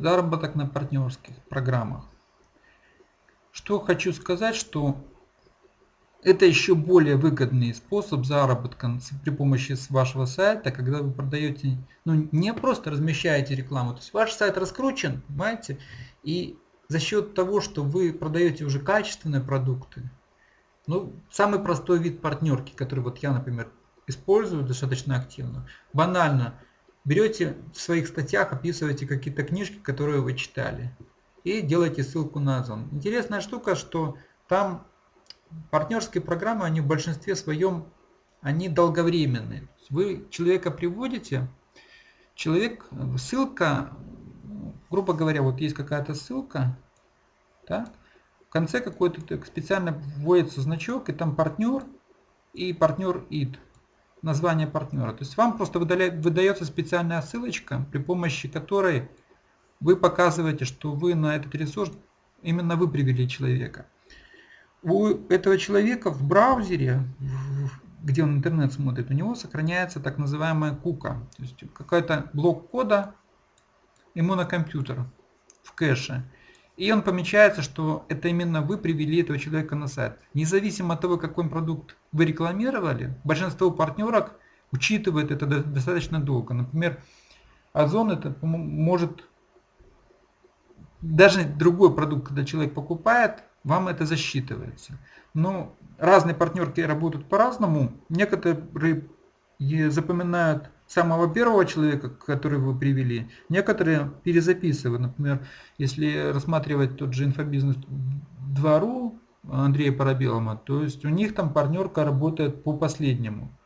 заработок на партнерских программах. Что хочу сказать, что это еще более выгодный способ заработка при помощи вашего сайта, когда вы продаете, ну не просто размещаете рекламу, то есть ваш сайт раскручен, понимаете, и за счет того, что вы продаете уже качественные продукты, ну самый простой вид партнерки, который вот я, например, использую достаточно активно, банально, берете в своих статьях, описываете какие-то книжки, которые вы читали, и делаете ссылку на Озон. Интересная штука, что там партнерские программы, они в большинстве своем, они долговременные. Вы человека приводите, человек, ссылка, грубо говоря, вот есть какая-то ссылка, так, в конце какой-то специально вводится значок, и там партнер и партнер id, название партнера. То есть вам просто выдается специальная ссылочка, при помощи которой вы показываете, что вы на этот ресурс, именно вы привели человека у этого человека в браузере, где он интернет смотрит, у него сохраняется так называемая кука. То есть какой-то блок кода ему на компьютер в кэше. И он помечается, что это именно вы привели этого человека на сайт. Независимо от того, какой продукт вы рекламировали, большинство партнерок учитывает это достаточно долго. Например, Озон это может даже другой продукт, когда человек покупает, вам это засчитывается. Но разные партнерки работают по-разному. Некоторые запоминают самого первого человека, который вы привели. Некоторые перезаписывают. Например, если рассматривать тот же инфобизнес 2.ru Андрея Парабелома, то есть у них там партнерка работает по последнему.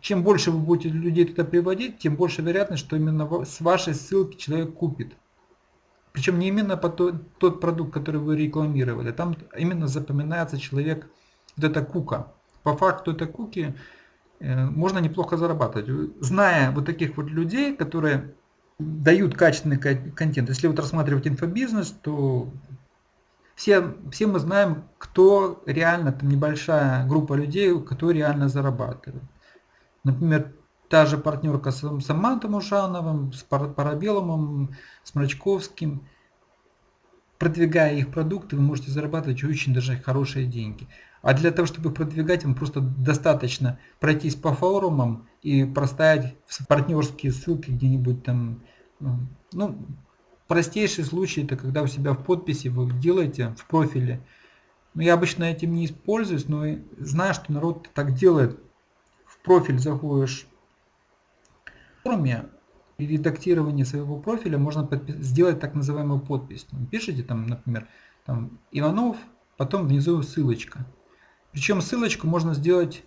Чем больше вы будете людей туда приводить, тем больше вероятность, что именно с вашей ссылки человек купит. Причем не именно по тот, тот продукт, который вы рекламировали. Там именно запоминается человек, вот эта кука. По факту этой куки можно неплохо зарабатывать. Зная вот таких вот людей, которые дают качественный контент. Если вот рассматривать инфобизнес, то все, все мы знаем, кто реально, там небольшая группа людей, кто реально зарабатывает. Например, Та же партнерка с Самантом Ушановым, с Парабеломом, с Мрачковским. Продвигая их продукты, вы можете зарабатывать очень даже хорошие деньги. А для того, чтобы продвигать, вам просто достаточно пройтись по форумам и проставить партнерские ссылки где-нибудь там. Ну, ну, простейший случай, это когда у себя в подписи вы делаете в профиле. Но я обычно этим не используюсь, но знаю, что народ так делает. В профиль заходишь форуме и редактировании своего профиля можно сделать так называемую подпись. Пишите там, например, там, Иванов, потом внизу ссылочка. Причем ссылочку можно сделать,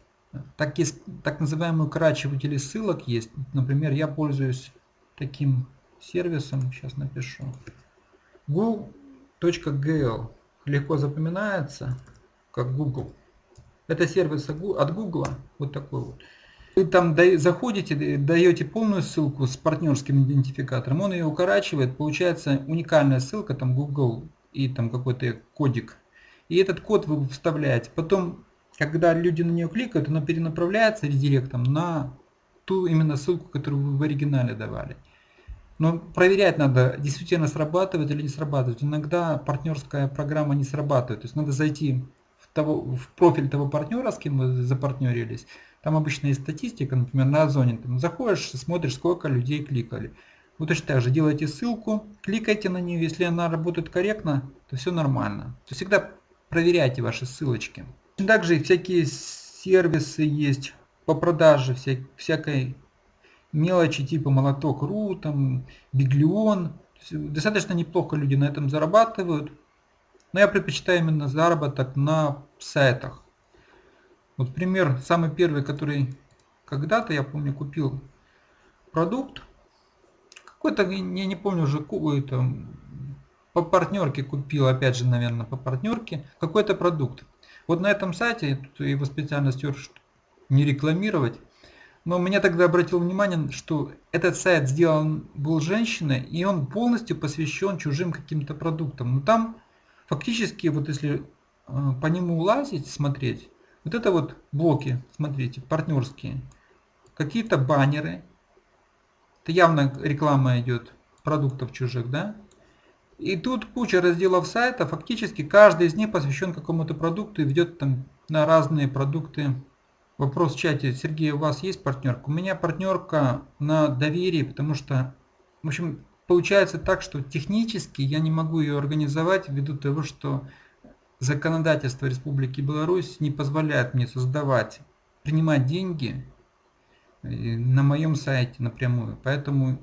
так, есть, так называемые укорачиватели ссылок есть. Например, я пользуюсь таким сервисом, сейчас напишу. google.gl легко запоминается, как Google. Это сервис от Google, вот такой вот. Вы там заходите, даете полную ссылку с партнерским идентификатором, он ее укорачивает, получается уникальная ссылка, там Google и там какой-то кодик. И этот код вы вставляете. Потом, когда люди на нее кликают, она перенаправляется редиректом на ту именно ссылку, которую вы в оригинале давали. Но проверять надо, действительно срабатывает или не срабатывает. Иногда партнерская программа не срабатывает. То есть надо зайти в, того, в профиль того партнера, с кем вы запартнерились, там обычно есть статистика, например, на Озоне. Там заходишь, смотришь, сколько людей кликали. Вот точно так же делайте ссылку, кликайте на нее. Если она работает корректно, то все нормально. То всегда проверяйте ваши ссылочки. Также всякие сервисы есть по продаже вся, всякой мелочи типа молоток.ру, там, биглион. Достаточно неплохо люди на этом зарабатывают. Но я предпочитаю именно заработок на сайтах. Вот пример, самый первый, который когда-то, я помню, купил продукт. Какой-то, я не помню уже, какой-то, по партнерке купил, опять же, наверное, по партнерке, какой-то продукт. Вот на этом сайте, его специально стер, не рекламировать, но меня тогда обратил внимание, что этот сайт сделан был женщиной, и он полностью посвящен чужим каким-то продуктам. Но там фактически, вот если э, по нему лазить, смотреть, вот это вот блоки, смотрите, партнерские. Какие-то баннеры. Это явно реклама идет продуктов чужих, да? И тут куча разделов сайта, фактически каждый из них посвящен какому-то продукту и ведет там на разные продукты. Вопрос в чате. Сергей, у вас есть партнерка? У меня партнерка на доверии, потому что, в общем, получается так, что технически я не могу ее организовать ввиду того, что законодательство Республики Беларусь не позволяет мне создавать, принимать деньги э, на моем сайте напрямую. Поэтому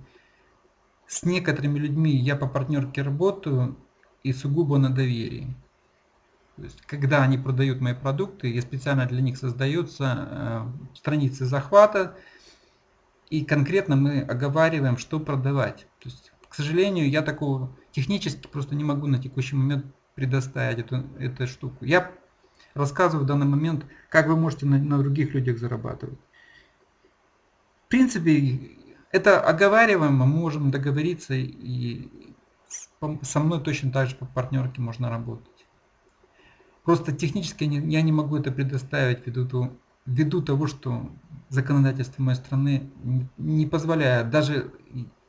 с некоторыми людьми я по партнерке работаю и сугубо на доверии. То есть, когда они продают мои продукты, я специально для них создаются э, страницы захвата, и конкретно мы оговариваем, что продавать. То есть, к сожалению, я такого технически просто не могу на текущий момент предоставить эту, эту штуку. Я рассказываю в данный момент, как вы можете на, на других людях зарабатывать. В принципе, это оговариваемо, мы можем договориться и со мной точно так же по партнерке можно работать. Просто технически я не могу это предоставить ввиду, ввиду того, что законодательство моей страны не позволяет. Даже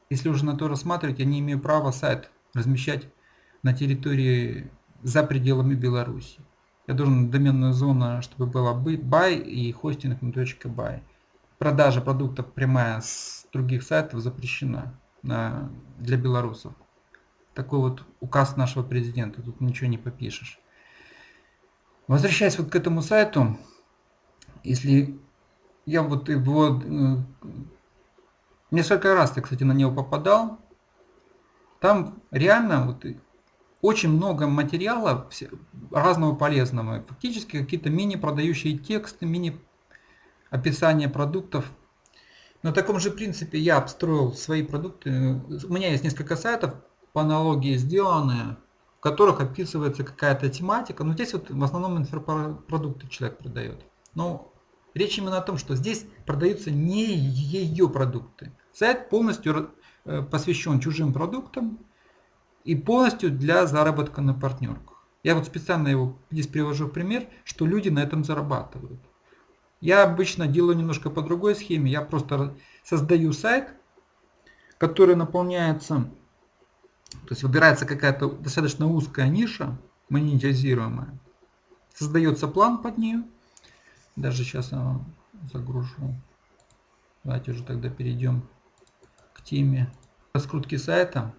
если уже на то рассматривать, я не имею права сайт размещать на территории за пределами Беларуси. Я должен доменную зону, чтобы была buy и хостинг. Продажа продуктов прямая с других сайтов запрещена на, для белорусов. Такой вот указ нашего президента, тут ничего не попишешь. Возвращаясь вот к этому сайту, если я вот его э, несколько раз я, кстати, на него попадал, там реально вот очень много материала разного полезного. Фактически какие-то мини продающие тексты, мини описание продуктов на таком же принципе я обстроил свои продукты. У меня есть несколько сайтов по аналогии сделанные, в которых описывается какая-то тематика. Но здесь вот в основном инфопродукты человек продает. Но речь именно о том, что здесь продаются не ее продукты. Сайт полностью э, посвящен чужим продуктам и полностью для заработка на партнерках. Я вот специально его здесь привожу пример, что люди на этом зарабатывают. Я обычно делаю немножко по другой схеме. Я просто создаю сайт, который наполняется, то есть выбирается какая-то достаточно узкая ниша, монетизируемая. Создается план под нее. Даже сейчас я загружу. Давайте уже тогда перейдем к теме раскрутки сайта.